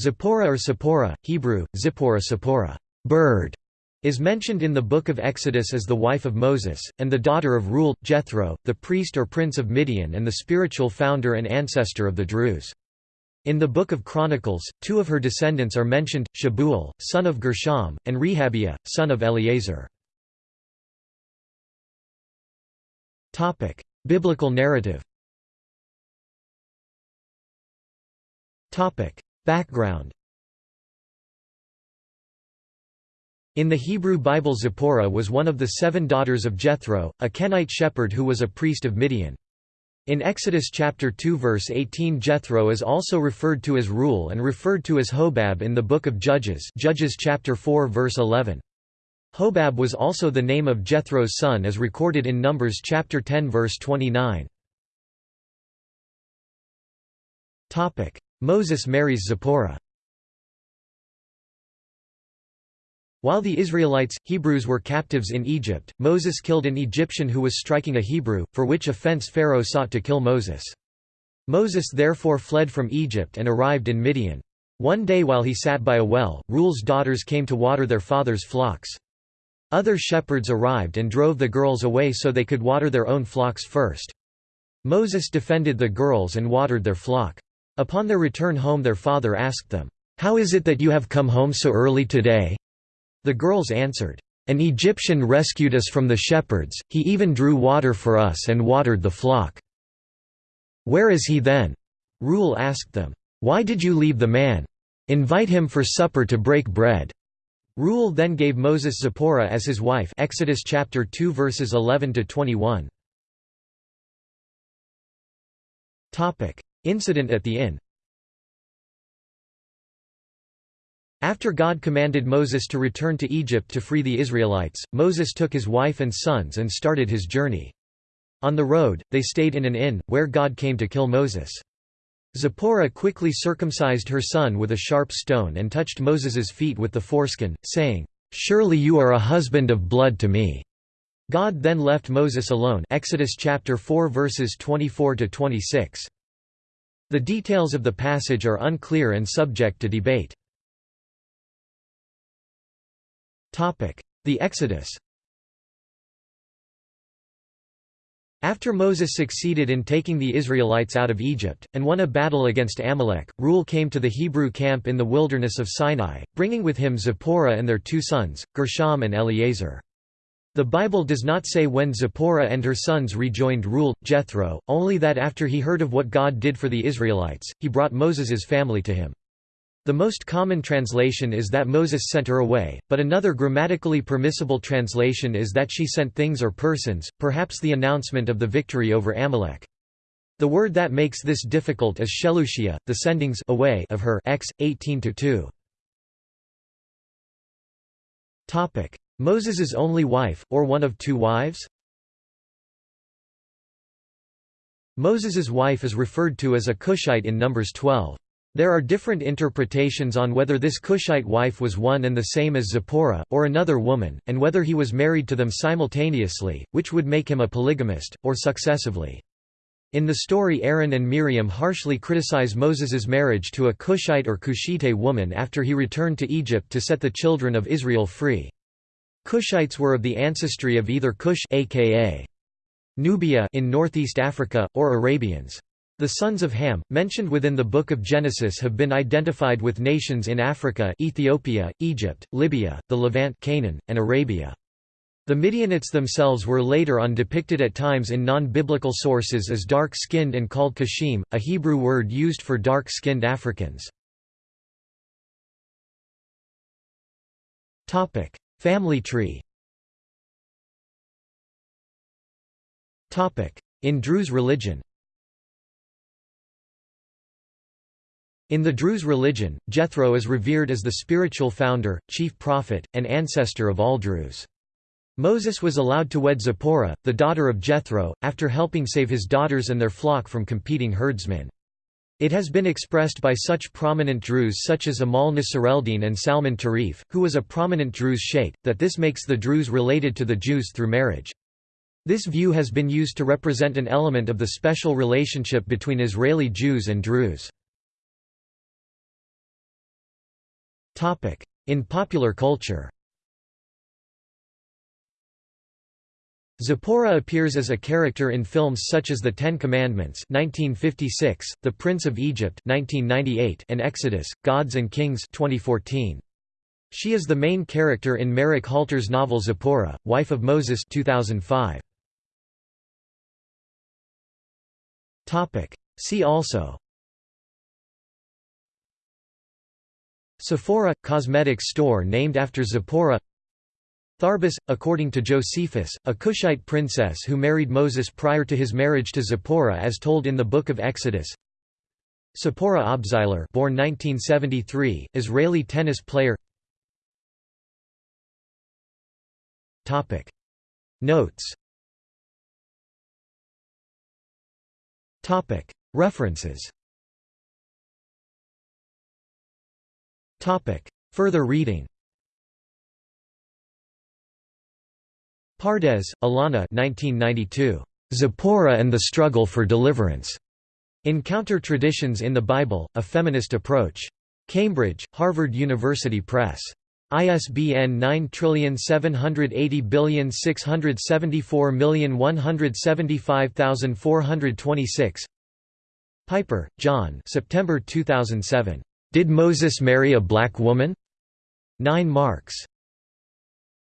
Zipporah or Sippora, Hebrew, Zipporah Sippora bird", is mentioned in the Book of Exodus as the wife of Moses, and the daughter of Reuel, Jethro, the priest or prince of Midian and the spiritual founder and ancestor of the Druze. In the Book of Chronicles, two of her descendants are mentioned, Shebuel, son of Gershom, and Rehabiah, son of Eliezer. Biblical narrative Background In the Hebrew Bible Zipporah was one of the seven daughters of Jethro, a Kenite shepherd who was a priest of Midian. In Exodus chapter 2 verse 18 Jethro is also referred to as Reuel and referred to as Hobab in the book of Judges Judges chapter 4 verse 11. Hobab was also the name of Jethro's son as recorded in Numbers chapter 10 verse 29. Moses marries Zipporah While the Israelites, Hebrews were captives in Egypt, Moses killed an Egyptian who was striking a Hebrew, for which offense Pharaoh sought to kill Moses. Moses therefore fled from Egypt and arrived in Midian. One day while he sat by a well, Reuel's daughters came to water their father's flocks. Other shepherds arrived and drove the girls away so they could water their own flocks first. Moses defended the girls and watered their flock. Upon their return home their father asked them, "'How is it that you have come home so early today?' The girls answered, "'An Egyptian rescued us from the shepherds, he even drew water for us and watered the flock.' "'Where is he then?' Reuel asked them. "'Why did you leave the man? Invite him for supper to break bread.' Reuel then gave Moses Zipporah as his wife Exodus chapter 2 verses 11 to 21. Topic: Incident at the inn. After God commanded Moses to return to Egypt to free the Israelites, Moses took his wife and sons and started his journey. On the road, they stayed in an inn, where God came to kill Moses. Zipporah quickly circumcised her son with a sharp stone and touched Moses's feet with the foreskin, saying, "'Surely you are a husband of blood to me.' God then left Moses alone Exodus chapter 4 verses 24 to 26. The details of the passage are unclear and subject to debate. The Exodus After Moses succeeded in taking the Israelites out of Egypt, and won a battle against Amalek, Reuel came to the Hebrew camp in the wilderness of Sinai, bringing with him Zipporah and their two sons, Gershom and Eliezer. The Bible does not say when Zipporah and her sons rejoined Reuel, Jethro, only that after he heard of what God did for the Israelites, he brought Moses's family to him. The most common translation is that Moses sent her away, but another grammatically permissible translation is that she sent things or persons, perhaps the announcement of the victory over Amalek. The word that makes this difficult is shelushia, the sendings away of her X 18-2. Topic: Moses's only wife or one of two wives? Moses's wife is referred to as a Cushite in Numbers 12. There are different interpretations on whether this Cushite wife was one and the same as Zipporah, or another woman, and whether he was married to them simultaneously, which would make him a polygamist, or successively. In the story Aaron and Miriam harshly criticize Moses's marriage to a Cushite or Cushite woman after he returned to Egypt to set the children of Israel free. Cushites were of the ancestry of either Cush aka Nubia in northeast Africa, or Arabians. The sons of Ham, mentioned within the Book of Genesis have been identified with nations in Africa Ethiopia, Egypt, Libya, the Levant Canaan, and Arabia. The Midianites themselves were later on depicted at times in non-biblical sources as dark-skinned and called Kushim, a Hebrew word used for dark-skinned Africans. Family tree In Druze religion In the Druze religion, Jethro is revered as the spiritual founder, chief prophet, and ancestor of all Druze. Moses was allowed to wed Zipporah, the daughter of Jethro, after helping save his daughters and their flock from competing herdsmen. It has been expressed by such prominent Druze such as Amal Nassereddin and Salman Tarif, who was a prominent Druze sheikh, that this makes the Druze related to the Jews through marriage. This view has been used to represent an element of the special relationship between Israeli Jews and Druze. In popular culture Zipporah appears as a character in films such as The Ten Commandments 1956, The Prince of Egypt 1998, and Exodus, Gods and Kings 2014. She is the main character in Marek Halter's novel Zipporah, Wife of Moses 2005. See also Sephora – cosmetics store named after Zipporah Tharbis, according to Josephus, a Cushite princess who married Moses prior to his marriage to Zipporah as told in the Book of Exodus Zipporah Obziler born 1973, Israeli tennis player Topic. Notes Topic. References Topic. Further reading Pardes, Ilana 1992. Zipporah and the Struggle for Deliverance. In Counter Traditions in the Bible, A Feminist Approach. Cambridge, Harvard University Press. ISBN 9780674175426. Piper, John September 2007. Did Moses Marry a Black Woman? 9 marks.